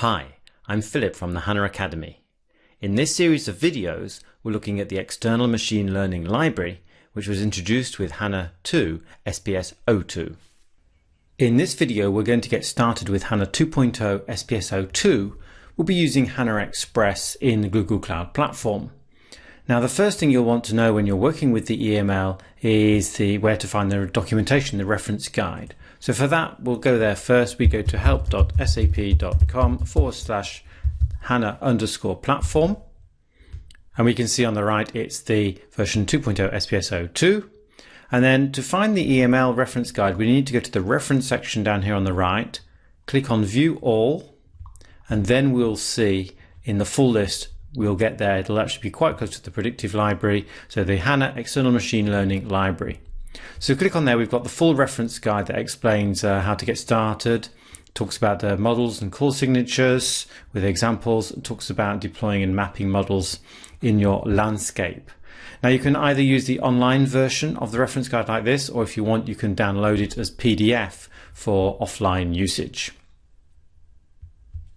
Hi, I'm Philip from the HANA Academy. In this series of videos, we're looking at the external machine learning library, which was introduced with HANA 2 SPS 02. In this video, we're going to get started with HANA 2.0 SPS 02. We'll be using HANA Express in the Google Cloud Platform. Now, the first thing you'll want to know when you're working with the EML is the where to find the documentation, the reference guide. So for that, we'll go there first. We go to help.sap.com forward slash HANA underscore platform. And we can see on the right, it's the version 2.0 SPS 02. And then to find the EML reference guide, we need to go to the reference section down here on the right, click on view all, and then we'll see in the full list, we'll get there. It'll actually be quite close to the predictive library. So the HANA external machine learning library. So click on there, we've got the full reference guide that explains uh, how to get started, talks about the models and call signatures with examples, talks about deploying and mapping models in your landscape. Now you can either use the online version of the reference guide like this, or if you want, you can download it as PDF for offline usage.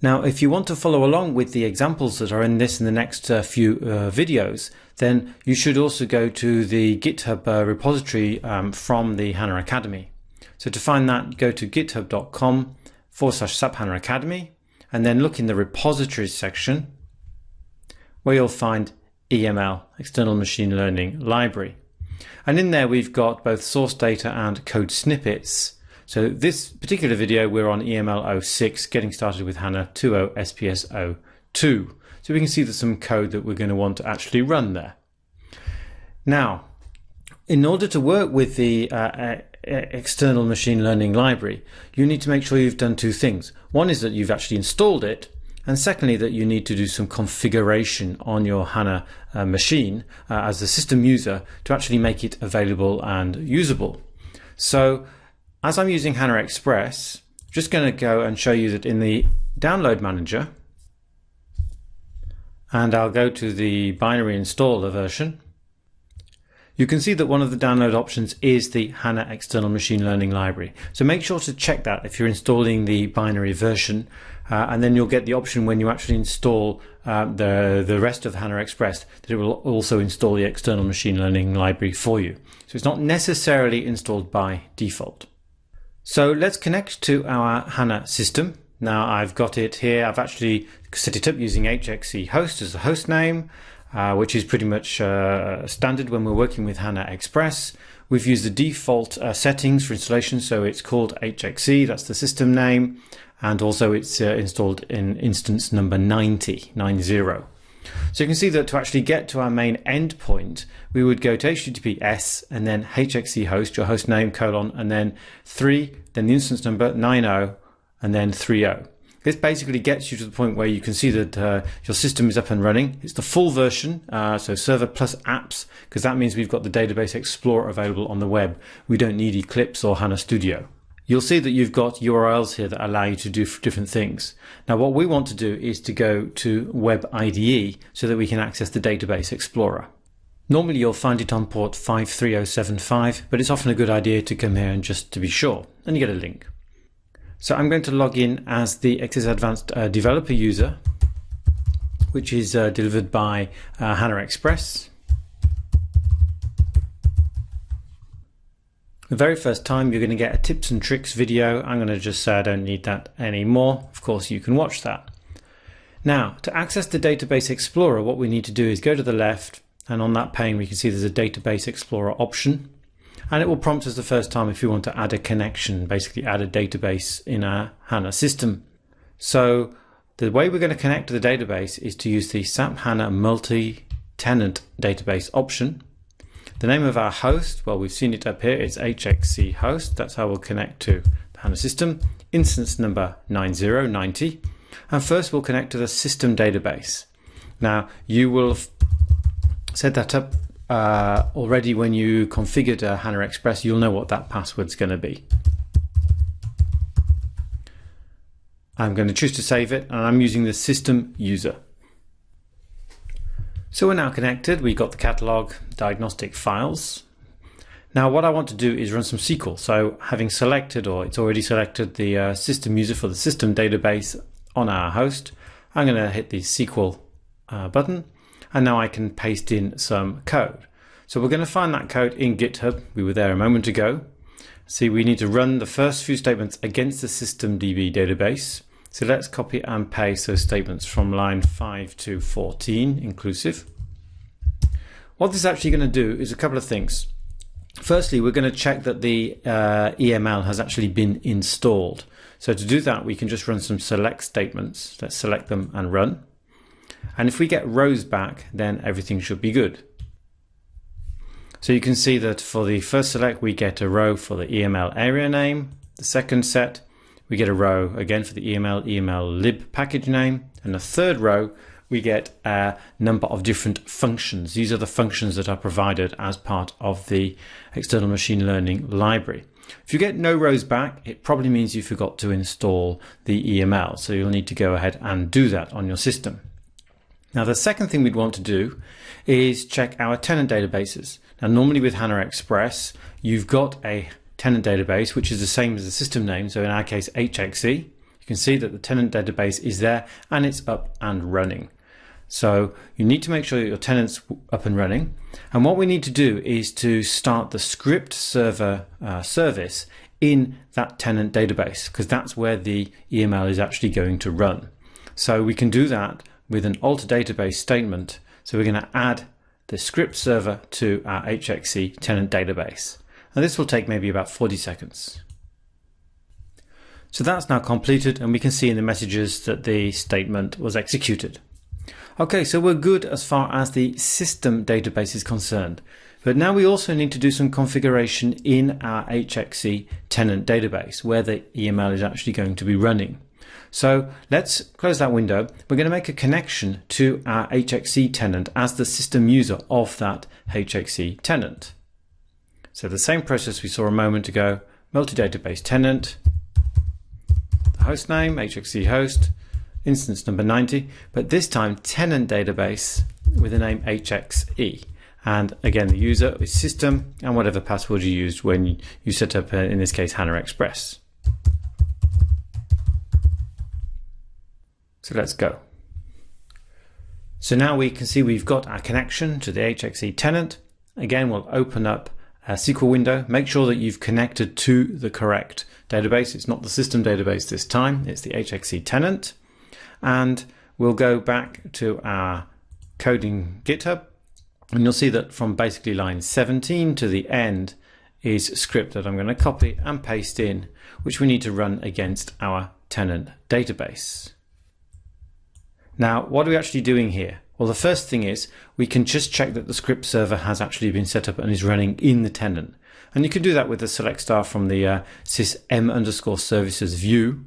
Now, if you want to follow along with the examples that are in this in the next uh, few uh, videos, then you should also go to the GitHub uh, repository um, from the HANA Academy. So to find that, go to github.com forward slash SAP HANA Academy, and then look in the repositories section where you'll find EML, External Machine Learning Library. And in there, we've got both source data and code snippets so this particular video, we're on EML 06, getting started with HANA 2.0 SPS 02. So we can see there's some code that we're going to want to actually run there. Now, in order to work with the uh, external machine learning library, you need to make sure you've done two things. One is that you've actually installed it, and secondly, that you need to do some configuration on your HANA uh, machine uh, as the system user to actually make it available and usable. So as I'm using HANA Express, I'm just going to go and show you that in the download manager, and I'll go to the binary installer version, you can see that one of the download options is the HANA External Machine Learning Library. So make sure to check that if you're installing the binary version, uh, and then you'll get the option when you actually install uh, the, the rest of HANA Express that it will also install the External Machine Learning Library for you. So it's not necessarily installed by default. So let's connect to our HANA system. Now I've got it here. I've actually set it up using HXE host as the host name, uh, which is pretty much uh, standard when we're working with HANA Express. We've used the default uh, settings for installation. So it's called HXE, that's the system name. And also it's uh, installed in instance number 90, 90. So you can see that to actually get to our main endpoint, we would go to HTTPS and then HXE host, your host name, colon, and then 3, then the instance number, 90, and then 30. This basically gets you to the point where you can see that uh, your system is up and running. It's the full version, uh, so server plus apps, because that means we've got the Database Explorer available on the web. We don't need Eclipse or HANA Studio you'll see that you've got URLs here that allow you to do different things. Now, what we want to do is to go to Web IDE so that we can access the Database Explorer. Normally you'll find it on port 53075, but it's often a good idea to come here and just to be sure, and you get a link. So I'm going to log in as the XS Advanced uh, developer user, which is uh, delivered by uh, HANA Express. The very first time you're going to get a tips and tricks video. I'm going to just say I don't need that anymore. Of course, you can watch that. Now, to access the Database Explorer, what we need to do is go to the left, and on that pane we can see there's a Database Explorer option. And it will prompt us the first time if we want to add a connection, basically add a database in our HANA system. So the way we're going to connect to the database is to use the SAP HANA multi-tenant database option. The name of our host, well, we've seen it up here, it's HXE host. That's how we'll connect to the HANA system. Instance number 9090. And first we'll connect to the system database. Now, you will set that up uh, already when you configured uh, HANA Express. You'll know what that password's going to be. I'm going to choose to save it, and I'm using the system user. So we're now connected. We've got the catalog diagnostic files. Now what I want to do is run some SQL. So having selected or it's already selected the uh, system user for the system database, on our host. I'm going to hit the SQL uh, button and now I can paste in some code. So we're going to find that code in GitHub. We were there a moment ago. See, we need to run the first few statements against the systemdb database. So let's copy and paste those statements from line 5 to 14 inclusive. What this is actually going to do is a couple of things. Firstly, we're going to check that the uh, EML has actually been installed. So to do that, we can just run some select statements. Let's select them and run. And if we get rows back, then everything should be good. So you can see that for the first select, we get a row for the EML area name. The second set, we get a row again for the EML, EML lib package name. And the third row, we get a number of different functions. These are the functions that are provided as part of the external machine learning library. If you get no rows back, it probably means you forgot to install the EML. So you'll need to go ahead and do that on your system. Now the second thing we'd want to do is check our tenant databases. Now normally with HANA Express, you've got a tenant database which is the same as the system name, so in our case HXE. You can see that the tenant database is there and it's up and running. So you need to make sure that your tenant's up and running. And what we need to do is to start the script server uh, service in that tenant database because that's where the EML is actually going to run. So we can do that with an alter database statement. So we're going to add the script server to our HXE tenant database. This will take maybe about 40 seconds. So that's now completed and we can see in the messages that the statement was executed. Okay, so we're good as far as the system database is concerned. But now we also need to do some configuration in our HXE tenant database where the EML is actually going to be running. So let's close that window. We're going to make a connection to our HXE tenant as the system user of that HXE tenant. So the same process we saw a moment ago, multi-database tenant, the host name, HXE host, instance number 90, but this time tenant database with the name HXE. And again, the user is system and whatever password you used when you set up, uh, in this case, HANA Express. So let's go. So now we can see we've got our connection to the HXE tenant. Again, we'll open up Uh, SQL window. Make sure that you've connected to the correct database. It's not the system database this time, it's the HXE tenant and we'll go back to our coding GitHub and you'll see that from basically line 17 to the end is script that I'm going to copy and paste in which we need to run against our tenant database. Now what are we actually doing here? Well the first thing is we can just check that the script server has actually been set up and is running in the tenant. And you can do that with the select star from the uh, sysm underscore services view.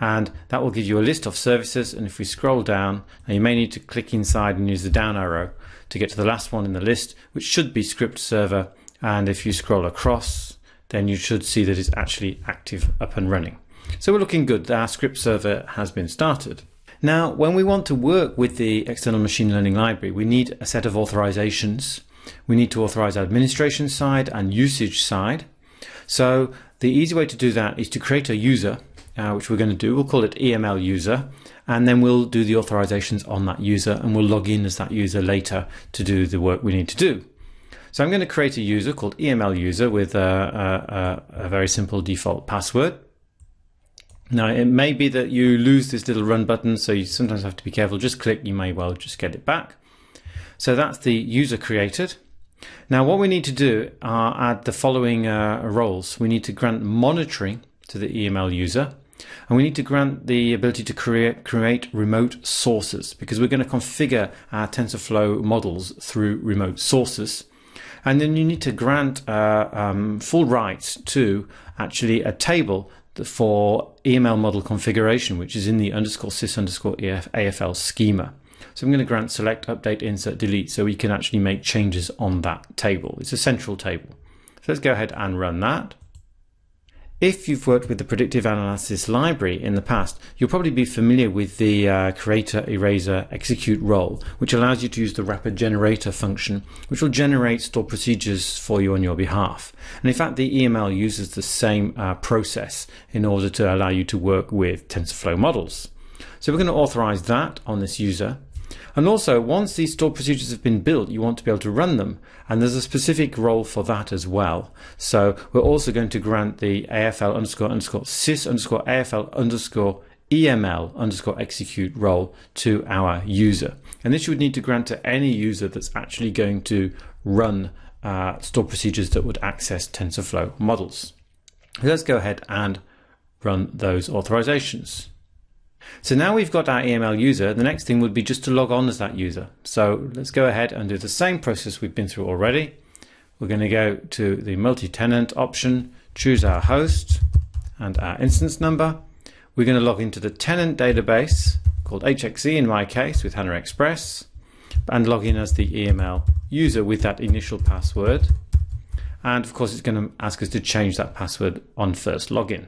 And that will give you a list of services. And if we scroll down you may need to click inside and use the down arrow to get to the last one in the list which should be script server. And if you scroll across then you should see that it's actually active up and running. So we're looking good. Our script server has been started now when we want to work with the external machine learning library we need a set of authorizations we need to authorize administration side and usage side so the easy way to do that is to create a user uh, which we're going to do. We'll call it EML user, and then we'll do the authorizations on that user, and we'll log in as that user later to do the work we need to do. So I'm going to create a user called EML user with a, a, a very simple default password. Now it may be that you lose this little run button, so you sometimes have to be careful. Just click, you may well just get it back. So that's the user created. Now what we need to do are add the following uh, roles. We need to grant monitoring to the EML user. And we need to grant the ability to create, create remote sources because we're going to configure our TensorFlow models through remote sources. And then you need to grant uh, um, full rights to actually a table for EML model configuration, which is in the underscore sys underscore AFL schema. So I'm going to grant select, update, insert, delete, so we can actually make changes on that table. It's a central table. So let's go ahead and run that. If you've worked with the predictive analysis library in the past, you'll probably be familiar with the uh, creator, eraser, execute role, which allows you to use the wrapper generator function, which will generate stored procedures for you on your behalf. And in fact, the EML uses the same uh, process in order to allow you to work with TensorFlow models. So we're going to authorize that on this user. And also, once these stored procedures have been built, you want to be able to run them. And there's a specific role for that as well. So we're also going to grant the AFL underscore underscore sys underscore AFL underscore EML underscore execute role to our user. And this you would need to grant to any user that's actually going to run uh, stored procedures that would access TensorFlow models. Let's go ahead and run those authorizations. So now we've got our EML user, the next thing would be just to log on as that user. So let's go ahead and do the same process we've been through already. We're going to go to the multi-tenant option, choose our host and our instance number. We're going to log into the tenant database called HXE in my case with HANA Express and log in as the EML user with that initial password. And of course, it's going to ask us to change that password on first login.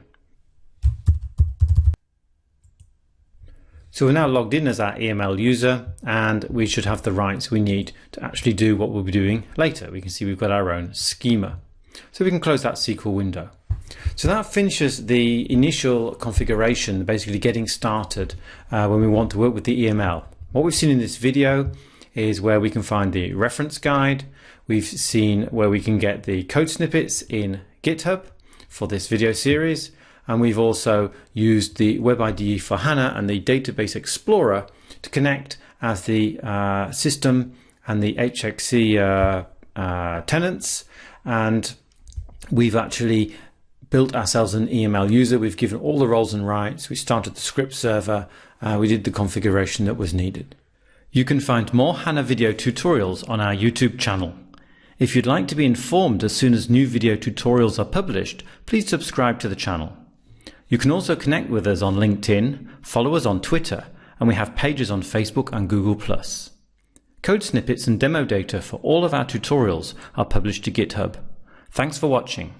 So we're now logged in as our EML user and we should have the rights we need to actually do what we'll be doing later. We can see we've got our own schema. So we can close that SQL window. So that finishes the initial configuration, basically getting started uh, when we want to work with the EML. What we've seen in this video is where we can find the reference guide. We've seen where we can get the code snippets in GitHub for this video series and we've also used the Web IDE for HANA and the Database Explorer to connect as the uh, system and the HXE uh, uh, tenants. And we've actually built ourselves an EML user. We've given all the roles and rights. We started the script server. Uh, we did the configuration that was needed. You can find more HANA video tutorials on our YouTube channel. If you'd like to be informed as soon as new video tutorials are published, please subscribe to the channel. You can also connect with us on LinkedIn, follow us on Twitter, and we have pages on Facebook and Google+. Code snippets and demo data for all of our tutorials are published to GitHub. Thanks for watching.